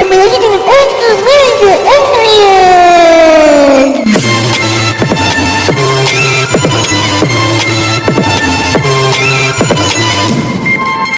amazing